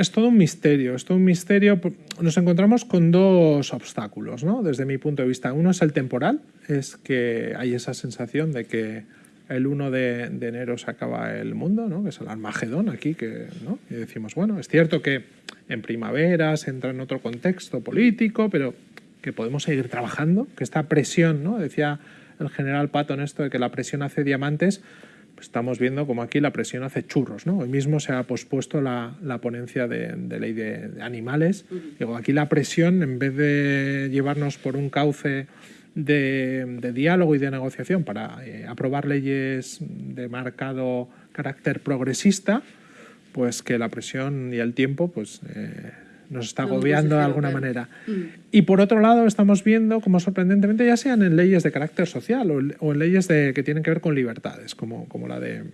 es todo un misterio, es todo un misterio. Nos encontramos con dos obstáculos, ¿no? Desde mi punto de vista. Uno es el temporal, es que hay esa sensación de que el 1 de, enero se acaba el mundo, ¿no? que es el Armagedón aquí, que, ¿no? y decimos, bueno, es cierto que en primavera se entra en otro contexto político, pero que podemos seguir trabajando, que esta presión, ¿no? decía el general Patton esto de que la presión hace diamantes, estamos viendo como aquí la presión hace churros. ¿no? Hoy mismo se ha pospuesto la, ponencia de, ley de, animales. Digo, aquí la presión, en vez de llevarnos por un cauce de, diálogo y de negociación para eh, aprobar leyes de marcado carácter progresista, pues que la presión y el tiempo pues, eh, nos está agobiando de alguna manera. Mm. Y por otro lado estamos viendo como sorprendentemente, ya sean en leyes de carácter social o, en leyes de, que tienen que ver con libertades, como, como la de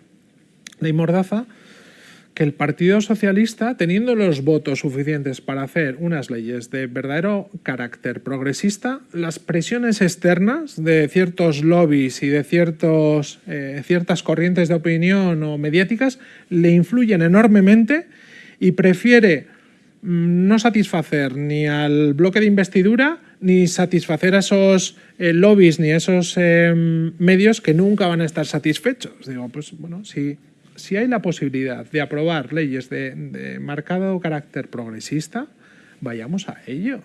ley Mordaza, que el Partido Socialista, teniendo los votos suficientes para hacer unas leyes de verdadero carácter progresista, las presiones externas de ciertos lobbies y de ciertos, eh, ciertas corrientes de opinión o mediáticas le influyen enormemente y prefiere no satisfacer ni al bloque de investidura ni satisfacer a esos eh, lobbies ni a esos eh, medios que nunca van a estar satisfechos. Digo, pues bueno, si si hay la posibilidad de aprobar leyes de, marcado carácter progresista, vayamos a ello.